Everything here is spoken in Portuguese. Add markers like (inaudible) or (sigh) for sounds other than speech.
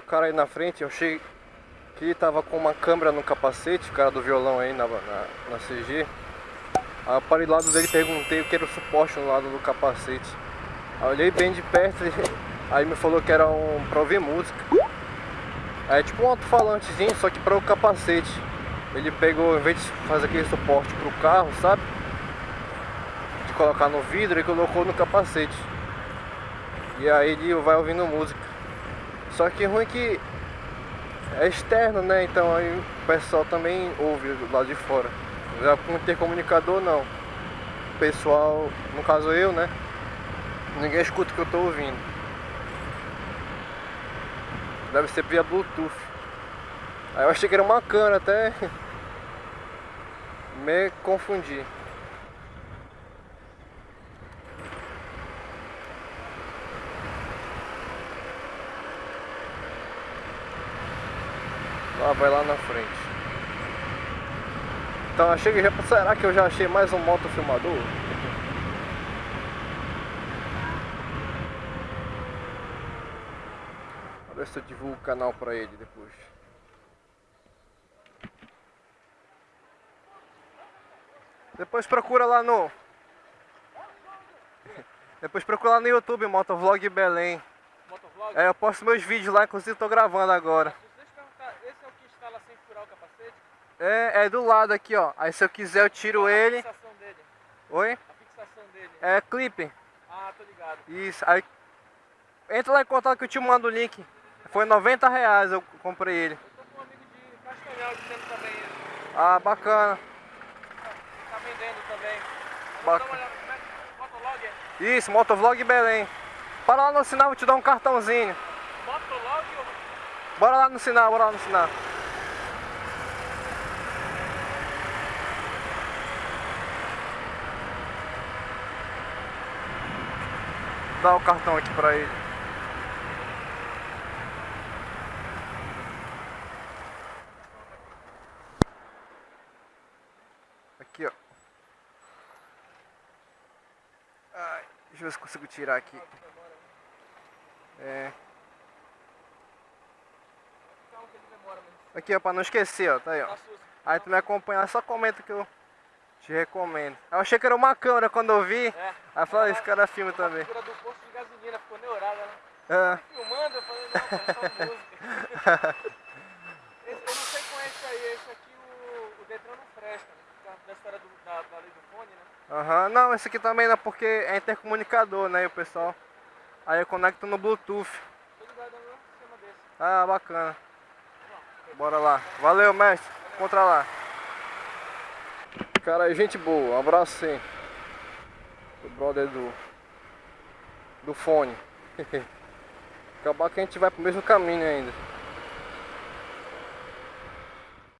parei na frente, eu achei que ele tava com uma câmera no capacete, o cara do violão aí na, na, na CG. Aí eu parei do lado dele perguntei o que era o suporte no lado do capacete. Aí olhei bem de perto e (laughs) aí me falou que era um pra ouvir música. É tipo um alto-falantezinho, só que para o capacete. Ele pegou, em vez de fazer aquele suporte pro carro, sabe? De colocar no vidro, ele colocou no capacete. E aí ele vai ouvindo música. Só que ruim que é externo, né? Então aí o pessoal também ouve lado de fora. Já com intercomunicador não. O pessoal, no caso eu, né? Ninguém escuta o que eu tô ouvindo. Deve ser via Bluetooth. Aí eu achei que era uma cana até (laughs) me confundi. Lá vai lá na frente. Então achei que já. Será que eu já achei mais um motofilmador? Vou ver se eu divulgo o canal pra ele depois. Depois procura lá no. (laughs) Depois procura lá no YouTube, Motovlog Belém. Motovlog? É, eu posto meus vídeos lá, inclusive tô gravando agora. Deixa eu perguntar, esse é o que furar o capacete? É, é do lado aqui, ó. Aí se eu quiser eu tiro é ele. A fixação dele. Oi? A fixação dele. É clipe. Ah, tô ligado. Isso. Aí entra lá em contato que eu te mando o link. Foi 90 reais eu comprei ele. Eu tô com um amigo de Castanhal dizendo também isso. Ah, bacana. Tá vendendo também. Bacana. é é? Isso, Motovlog Belém. Para lá no sinal, vou te dar um cartãozinho. Motolog ou... Bora lá no sinal, bora lá no sinal. Dá o cartão aqui pra ele. Aqui, ó. Ai, deixa eu ver se consigo tirar aqui. É. Aqui, ó, pra não esquecer, ó. Tá aí, ó. Aí tu me acompanhar, só comenta que eu te recomendo. Eu achei que era uma câmera quando eu vi. É. Aí eu falei, esse cara filma também. A figura do posto de gasolina ficou né? É. Filmando, eu falei, não, é só (laughs) música. Esse, eu não sei com esse aí, esse aqui o, o Detran não presta, né? Da história do, da, da lei do fone, né? Aham, não, esse aqui também não, porque é intercomunicador, né, o pessoal. Aí eu conecto no Bluetooth. Desse. Ah, bacana. Bora lá. Valeu, mestre. Encontra lá. Cara, gente boa. Um abraço sim. O brother do. Do fone. (laughs) Acabar que a gente vai pro mesmo caminho ainda.